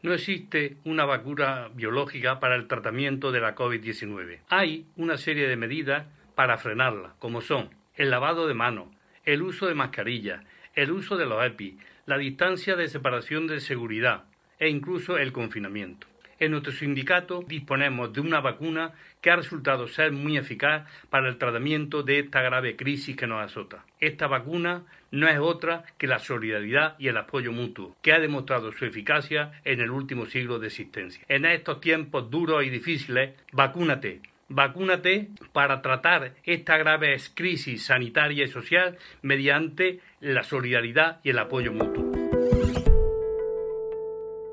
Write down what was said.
No existe una vacuna biológica para el tratamiento de la COVID-19. Hay una serie de medidas para frenarla, como son el lavado de manos, el uso de mascarillas, el uso de los EPI, la distancia de separación de seguridad e incluso el confinamiento. En nuestro sindicato disponemos de una vacuna que ha resultado ser muy eficaz para el tratamiento de esta grave crisis que nos azota. Esta vacuna no es otra que la solidaridad y el apoyo mutuo, que ha demostrado su eficacia en el último siglo de existencia. En estos tiempos duros y difíciles, vacúnate. Vacúnate para tratar esta grave crisis sanitaria y social mediante la solidaridad y el apoyo mutuo.